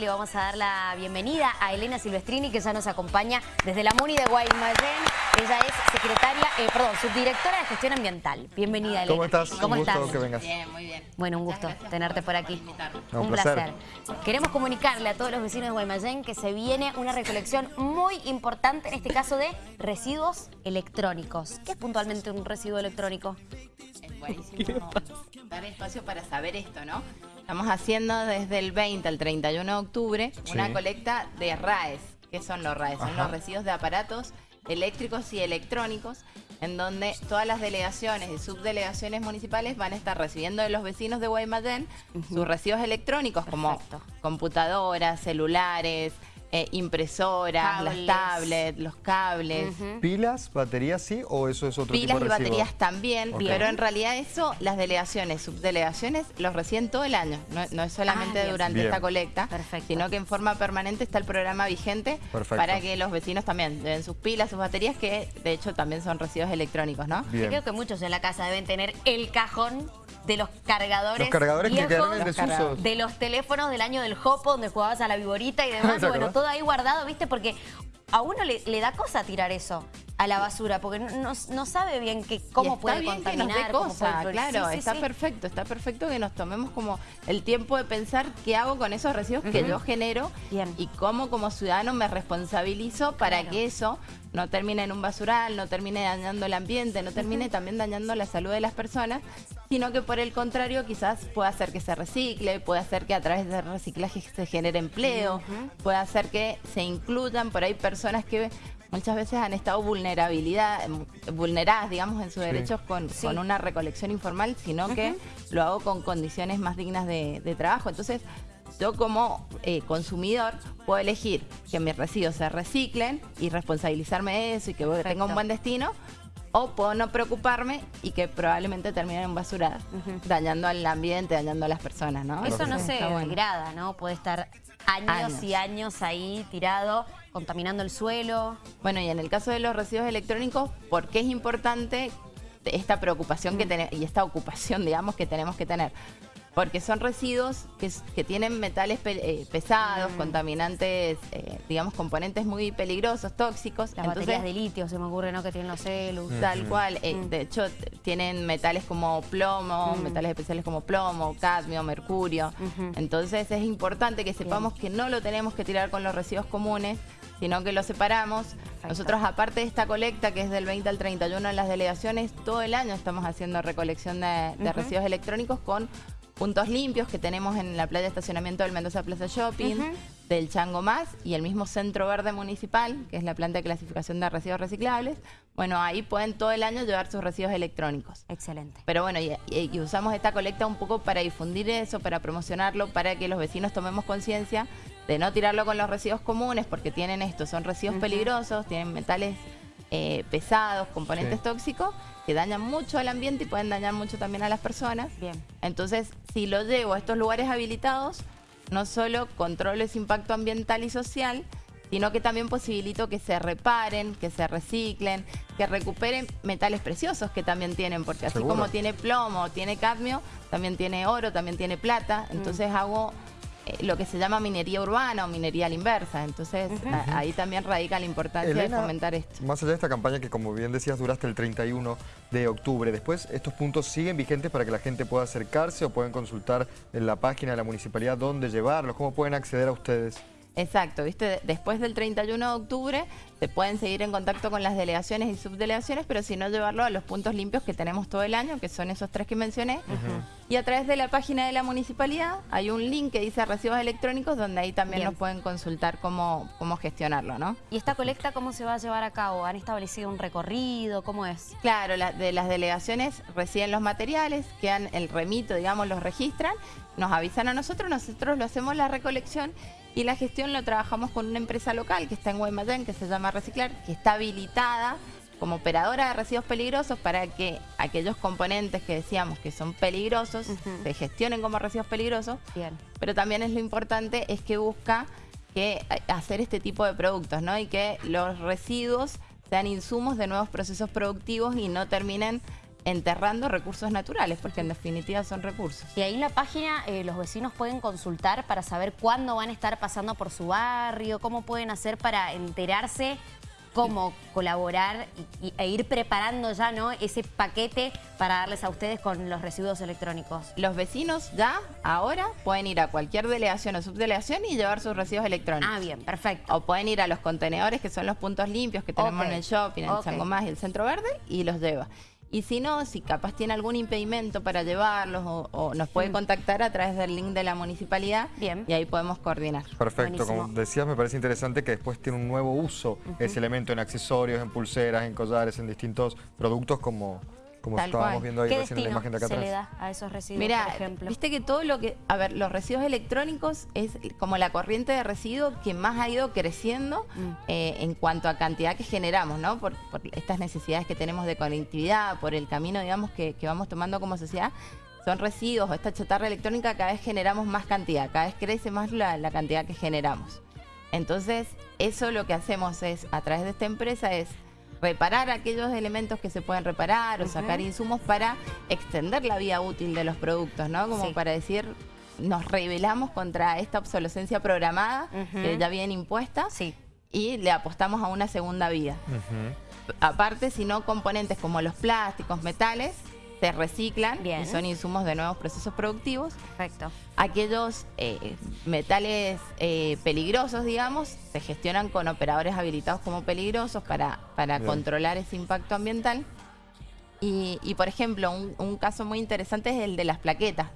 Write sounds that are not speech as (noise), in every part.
Le vamos a dar la bienvenida a Elena Silvestrini, que ya nos acompaña desde la MUNI de Guaymallén. Ella es secretaria, eh, perdón, subdirectora de gestión ambiental. Bienvenida, Elena. ¿Cómo estás? ¿Cómo un estás? gusto que vengas. Bien, muy bien. Bueno, un gusto tenerte por aquí. No, un un placer. placer. Queremos comunicarle a todos los vecinos de Guaymallén que se viene una recolección muy importante, en este caso de residuos electrónicos. ¿Qué es puntualmente un residuo electrónico? Es buenísimo dar espacio para saber esto, ¿no? Estamos haciendo desde el 20 al 31 de octubre Sí. una colecta de RAES. ¿Qué son los RAES? Son Ajá. los residuos de aparatos eléctricos y electrónicos en donde todas las delegaciones y subdelegaciones municipales van a estar recibiendo de los vecinos de Guaymallén sus residuos electrónicos como Perfecto. computadoras, celulares, eh, impresoras, Cables. las tablets, los cables. ¿Pilas, baterías sí o eso es otro Pilas tipo y baterías también, pero en realidad eso las delegaciones, subdelegaciones los reciben todo el año, no, no es solamente Ah, durante Bien. esta colecta, Perfecto. sino que en forma permanente está el programa vigente Perfecto. para que los vecinos también den sus pilas, sus baterías, que de hecho también son residuos electrónicos, ¿no? Bien. Creo que muchos en la casa deben tener el cajón de los cargadores Los cargadores que viejos, quedaron en Los desuso. de los teléfonos del año del Jopo, donde jugabas a la viborita y demás. (laughs) ¿Te y bueno, todo ahí guardado, ¿viste? Porque a uno le, le da cosa tirar eso a la basura, porque no, sabe bien que, cómo está puede bien contaminar. que nos dé cosa, puede- claro, Sí, está sí. perfecto, está perfecto que nos tomemos como el tiempo de pensar qué hago con esos residuos que yo genero Bien. y cómo como ciudadano me responsabilizo para Claro. que eso no termine en un basural, no termine dañando el ambiente, no termine también dañando la salud de las personas, sino que por el contrario quizás pueda hacer que se recicle, puede hacer que a través del reciclaje se genere empleo, puede hacer que se incluyan por ahí personas que muchas veces han estado vulnerabilidad, em, vulneradas, digamos, en sus Sí. derechos con, Sí. con una recolección informal, sino que lo hago con condiciones más dignas de, de trabajo. Entonces, yo como eh, consumidor puedo elegir que mis residuos se reciclen y responsabilizarme de eso y que Perfecto. tenga un buen destino. O puedo no preocuparme y que probablemente termine en basura, dañando al ambiente, dañando a las personas, ¿no? Eso no se bueno. degrada, ¿no? Puede estar años, Años. y años ahí tirado, contaminando el suelo. Bueno, y en el caso de los residuos electrónicos, ¿por qué es importante esta preocupación que tenemos y esta ocupación, digamos, que tenemos que tener? Porque son residuos que, tienen metales pe- eh, pesados, contaminantes, eh, digamos, componentes muy peligrosos, tóxicos. Las Entonces, baterías de litio, se me ocurre, ¿no? Que tienen los celus. Tal cual. eh, De hecho, tienen metales como plomo, metales especiales como plomo, cadmio, mercurio. Entonces es importante que sepamos que no lo tenemos que tirar con los residuos comunes, sino que lo separamos. Nosotros, aparte de esta colecta, que es del 20 al 31 en las delegaciones, todo el año estamos haciendo recolección de, de residuos electrónicos con puntos limpios que tenemos en la playa de estacionamiento del Mendoza Plaza Shopping, del Chango Más y el mismo Centro Verde Municipal, que es la planta de clasificación de residuos reciclables. Bueno, ahí pueden todo el año llevar sus residuos electrónicos. Excelente. Pero bueno, y, y- y usamos esta colecta un poco para difundir eso, para promocionarlo, para que los vecinos tomemos conciencia de no tirarlo con los residuos comunes, porque tienen esto, son residuos peligrosos, tienen metales eh, pesados, componentes Sí. tóxicos, que dañan mucho al ambiente y pueden dañar mucho también a las personas. Bien. Entonces, si lo llevo a estos lugares habilitados, no solo controlo ese impacto ambiental y social, sino que también posibilito que se reparen, que se reciclen, que recuperen metales preciosos que también tienen, porque así Seguro. como tiene plomo, tiene cadmio, también tiene oro, también tiene plata. Entonces hago eh, lo que se llama minería urbana o minería a la inversa. Entonces a- ahí también radica la importancia Elena, de fomentar esto. Más allá de esta campaña que, como bien decías, dura hasta el 31 de octubre, después estos puntos siguen vigentes para que la gente pueda acercarse o pueden consultar en la página de la municipalidad dónde llevarlos, cómo pueden acceder a ustedes. Exacto, ¿viste? Después del 31 de octubre se pueden seguir en contacto con las delegaciones y subdelegaciones, pero si no llevarlo a los puntos limpios que tenemos todo el año, que son esos tres que mencioné. Y a través de la página de la municipalidad hay un link que dice residuos electrónicos, donde ahí también Bien. nos pueden consultar cómo, cómo gestionarlo, ¿no? ¿Y esta colecta cómo se va a llevar a cabo? ¿Han establecido un recorrido? ¿Cómo es? Claro, la- de las delegaciones reciben los materiales, quedan el remito, digamos, los registran, nos avisan a nosotros, nosotros lo hacemos la recolección y la gestión lo trabajamos con una empresa local que está en Guaymallén, que se llama Reciclar, que está habilitada como operadora de residuos peligrosos para que aquellos componentes que decíamos que son peligrosos se gestionen como residuos peligrosos, Bien. pero también es lo importante es que busca que eh, hacer este tipo de productos, ¿no? Y que los residuos sean insumos de nuevos procesos productivos y no terminen enterrando recursos naturales, porque en definitiva son recursos. Y ahí en la página eh, los vecinos pueden consultar para saber cuándo van a estar pasando por su barrio, cómo pueden hacer para enterarse cómo colaborar y, e ir preparando ya ¿no? ese paquete para darles a ustedes con los residuos electrónicos. Los vecinos ya, ahora, pueden ir a cualquier delegación o subdelegación y llevar sus residuos electrónicos. Ah, bien, perfecto. O pueden ir a los contenedores, que son los puntos limpios que tenemos en el shopping, en el Sangomás y el Centro Verde, y los lleva. Y si no, si capaz tiene algún impedimento para llevarlos o, nos puede contactar a través del link de la municipalidad Bien. y ahí podemos coordinar. Perfecto, como decías, me parece interesante que después tiene un nuevo uso ese elemento en accesorios, en pulseras, en collares, en distintos productos como como estábamos viendo ahí recién en la imagen de acá atrás. se le da a esos residuos, Mira, por ejemplo? viste que todo lo que... A ver, los residuos electrónicos es como la corriente de residuos que más ha ido creciendo mm. eh, en cuanto a cantidad que generamos, ¿no? Por, estas necesidades que tenemos de conectividad, por el camino, digamos, que, vamos tomando como sociedad son residuos o esta chatarra electrónica, cada vez generamos más cantidad, cada vez crece más la, la, cantidad que generamos. Entonces, eso lo que hacemos es, a través de esta empresa, es reparar aquellos elementos que se pueden reparar o sacar insumos para extender la vida útil de los productos, ¿no? Como para decir, nos rebelamos contra esta obsolescencia programada que ya viene impuesta y le apostamos a una segunda vida. Aparte, si no, componentes como los plásticos, metales, se reciclan y son insumos de nuevos procesos productivos. Perfecto. Aquellos eh, metales eh, peligrosos, digamos, se gestionan con operadores habilitados como peligrosos para, para controlar ese impacto ambiental. Y, por ejemplo, un, caso muy interesante es el de las plaquetas.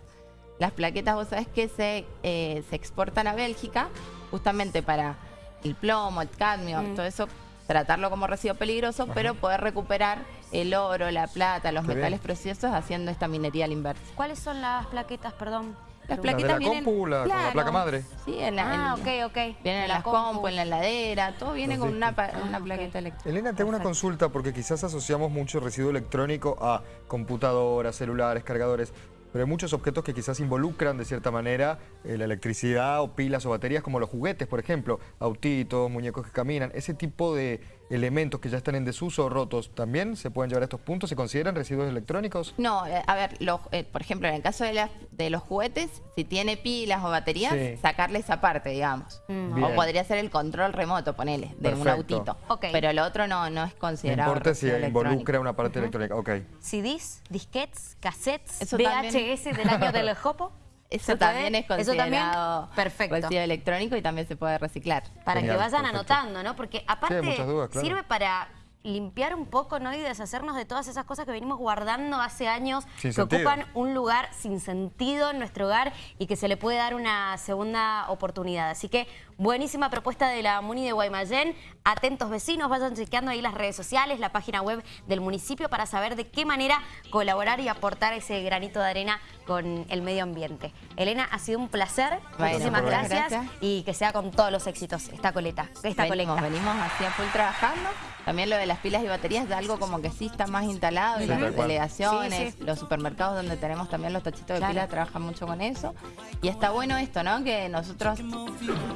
Las plaquetas, vos sabés que se, eh, se exportan a Bélgica justamente para el plomo, el cadmio, mm. todo eso tratarlo como residuo peligroso, pero poder recuperar el oro, la plata, los metales preciosos haciendo esta minería al inverso. ¿Cuáles son las plaquetas, perdón? Las plaquetas la compu, la, placa madre. Sí, en la, ah, ok, ok. Vienen en las compu, en la heladera, todo viene con una, una ah, plaqueta eléctrica. Elena, tengo una consulta porque quizás asociamos mucho residuo electrónico a computadoras, celulares, cargadores. Pero hay muchos objetos que quizás involucran de cierta manera eh, la electricidad o pilas o baterías, como los juguetes, por ejemplo, autitos, muñecos que caminan. Ese tipo de elementos que ya están en desuso o rotos, ¿también se pueden llevar a estos puntos? ¿Se consideran residuos electrónicos? No, eh, a ver, eh, por ejemplo, en el caso de, de los juguetes, si tiene pilas o baterías, sacarle esa parte, digamos. Mm. O podría ser el control remoto, ponele, de un autito. Pero el otro no, no es considerado. No importa si involucra una parte electrónica, ok. CDs, disquets, cassettes, VHS del año del (laughs) Jopo. Eso también es considerado perfecto. residuo electrónico y también se puede reciclar. Para que vayan anotando, ¿no? Porque aparte sirve para limpiar un poco ¿no? y deshacernos de todas esas cosas que venimos guardando hace años, que ocupan un lugar sin sentido en nuestro hogar y que se le puede dar una segunda oportunidad. Así que buenísima propuesta de la Muni de Guaymallén. Atentos vecinos, vayan chequeando ahí las redes sociales, la página web del municipio para saber de qué manera colaborar y aportar ese granito de arena con el medio ambiente. Elena, ha sido un placer. Muchísimas gracias, y que sea con todos los éxitos esta coleta, esta venimos, colecta. Venimos así a full trabajando. También lo de las pilas y baterías es algo como que sí está más instalado en las delegaciones, los supermercados donde tenemos también los tachitos de pilas trabajan mucho con eso. Y está bueno esto, ¿no? Que nosotros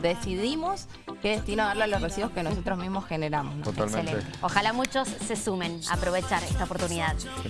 decidimos qué destino darle a los residuos que nosotros mismos generamos. Totalmente. Ojalá muchos se sumen a aprovechar esta oportunidad.